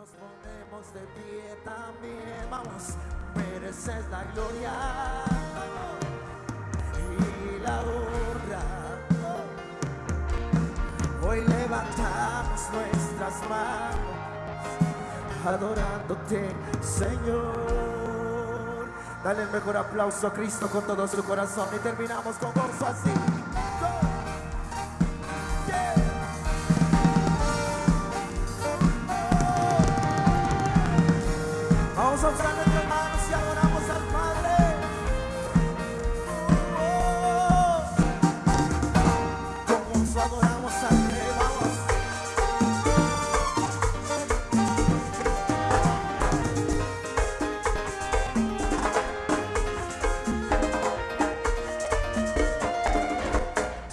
nos ponemos de pie también. Vamos, mereces la gloria y la honra. Hoy levantamos nuestras manos adorándote, Señor. Dale el mejor aplauso a Cristo con todo su corazón y terminamos con gozo así.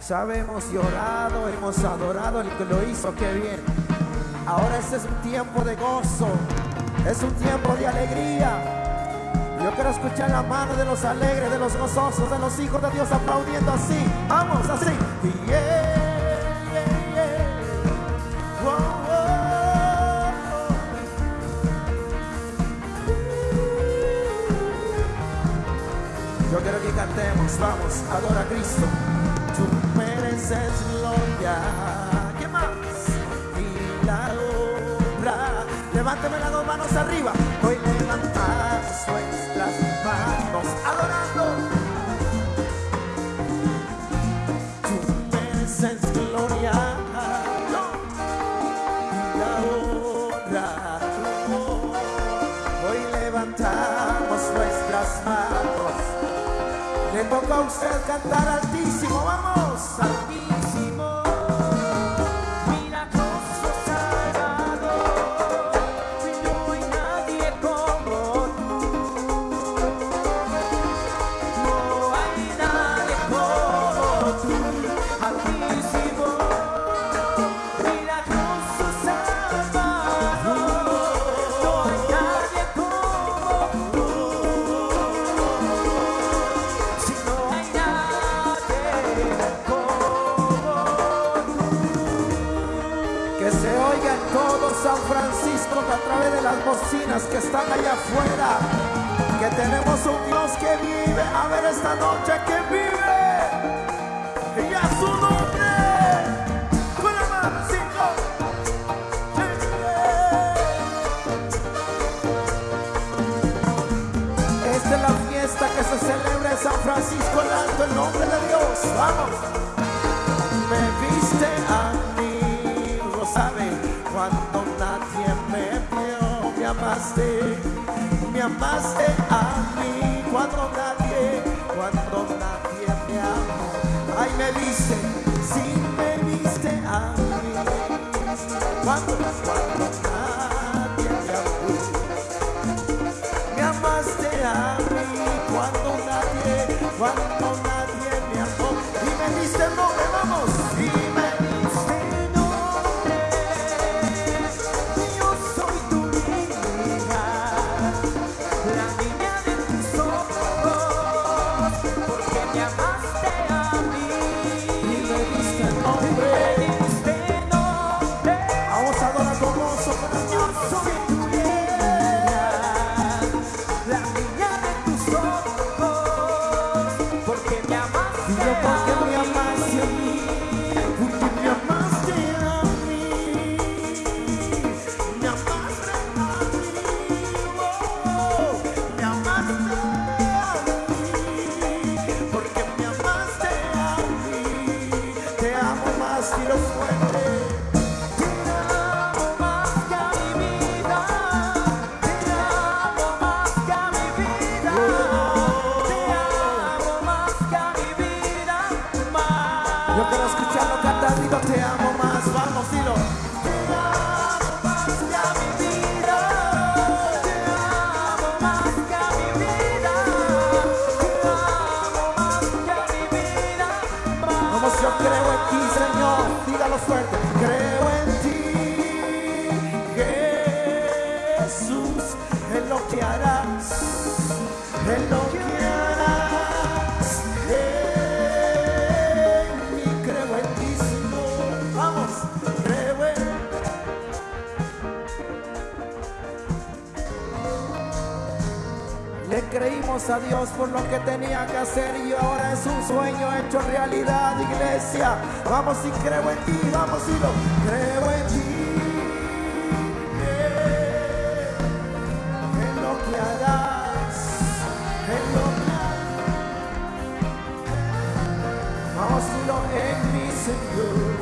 Sabemos llorado, hemos adorado el que lo hizo, qué bien. Ahora este es un tiempo de gozo, es un tiempo de alegría. Yo quiero escuchar la mano de los alegres, de los gozosos, de los hijos de Dios aplaudiendo así. Vamos, así. Yeah. Yo quiero que cantemos, vamos, adora a Cristo. Mereces gloria. ¿Qué más? Y la honra. Levánteme las dos manos arriba. Hoy levantamos nuestras manos adorando. Tú mereces gloria. Y la honra. Hoy levantamos nuestras manos. Le toca a usted cantar altísimo, vamos, todo San Francisco a través de las bocinas que están allá afuera. Que tenemos un Dios que vive. A ver esta noche que vive. Y a su nombre. Esta es la fiesta que se celebra en San Francisco Alto, el nombre de Dios. Vamos. Nadie me vio. Me amaste, me oh, amaste la niña Porque me amaste a mí, te amo más y lo fuerte. Te amo más que a mi vida. Te amo más que a mi vida. Te amo más que a mi vida. Yo quiero escuchar lo que has dicho, te amo más, vamos y lo A Dios por lo que tenía que hacer y ahora es un sueño hecho realidad, iglesia. Vamos y creo en ti, vamos y lo creo en ti. En lo que harás, en lo que harás. Vamos y lo en mi Señor.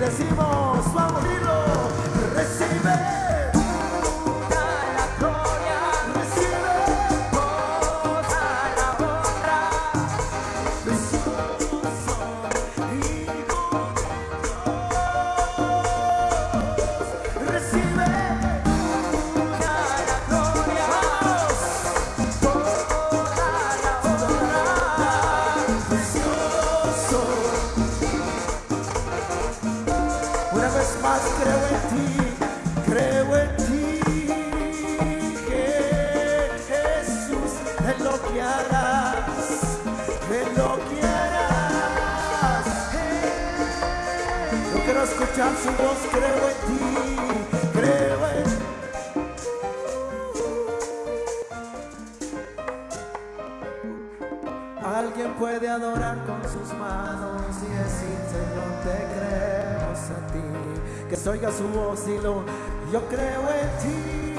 Decimos, vamos y escuchar su voz, creo en ti, creo en ti. Alguien puede adorar con sus manos y decir, Señor, te creemos a Que se oiga su voz y lo, yo creo en ti.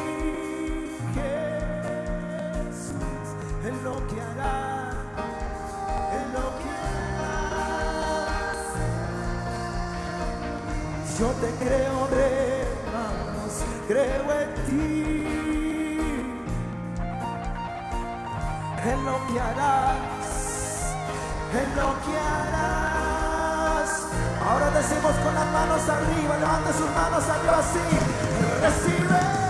Jesús, en lo que harás, en lo que harás. Yo te creo, hermanos, creo en ti. en lo que harás, en lo que harás. Ahora decimos con las manos arriba, levante sus manos arriba así, recibe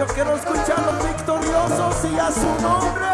Yo quiero escuchar los victoriosos y a su nombre.